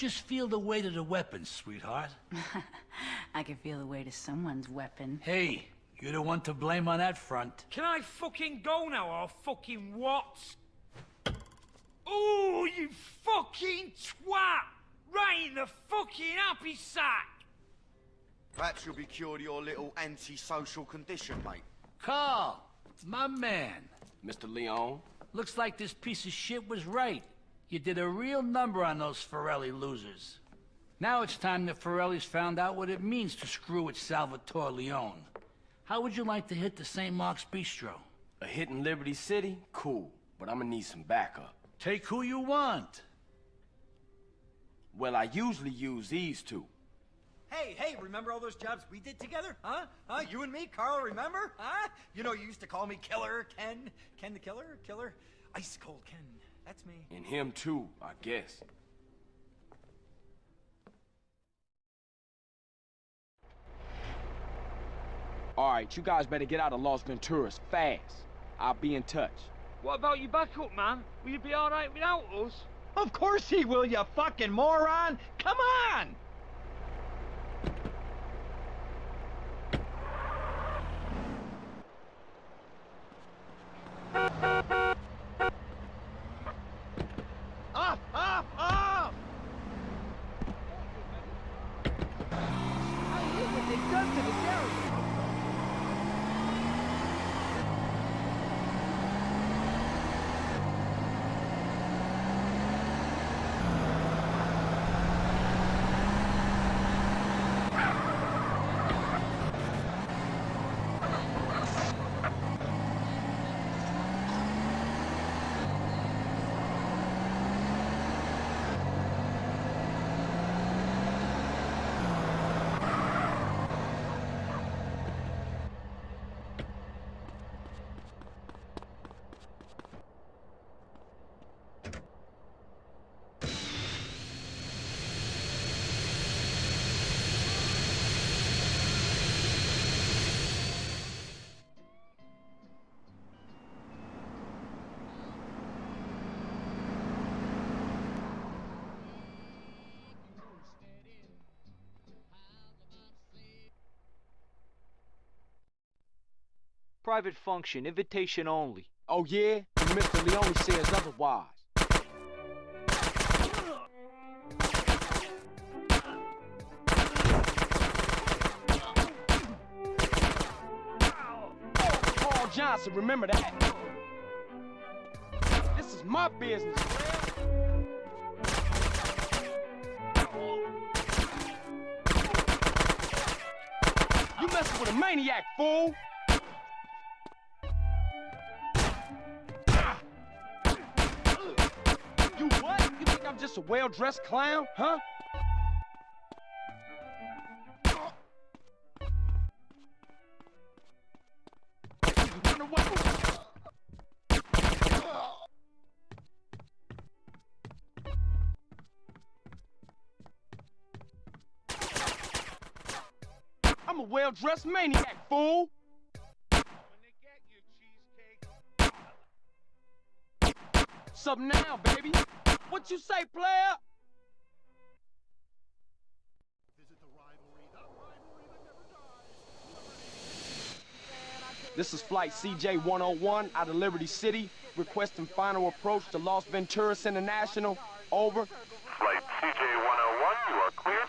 Just feel the weight of the weapon, sweetheart. I can feel the weight of someone's weapon. Hey, you're the one to blame on that front. Can I fucking go now or fucking what? Ooh, you fucking twat! Right in the fucking happy sack! Perhaps you'll be cured of your little antisocial condition, mate. Carl, my man. Mr. Leone? Looks like this piece of shit was right. You did a real number on those Forelli losers. Now it's time the Forellis found out what it means to screw with Salvatore Leone. How would you like to hit the St. Mark's Bistro? A hit in Liberty City? Cool, but I'm gonna need some backup. Take who you want. Well, I usually use these two. Hey, hey, remember all those jobs we did together? Huh? Huh? You and me, Carl, remember? Huh? You know, you used to call me Killer Ken. Ken the Killer? Killer? Ice Cold Ken. That's me. And him too, I guess. All right, you guys better get out of Las Venturas fast. I'll be in touch. What about your backup, man? Will you be alright without us? Of course he will, you fucking moron! Come on! Done to this area. Private function, invitation only. Oh yeah? And Mr. Leone says otherwise. Paul Johnson, remember that. This is my business. You messing with a maniac, fool! Just a well-dressed clown, huh? I'm a well-dressed maniac, fool! Sup now, baby? What you say, player? This is Flight CJ-101 out of Liberty City, requesting final approach to Las Venturas International. Over. Flight CJ-101, you are clear